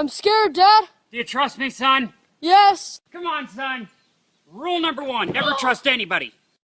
I'm scared, Dad. Do you trust me, son? Yes. Come on, son. Rule number one, never trust anybody.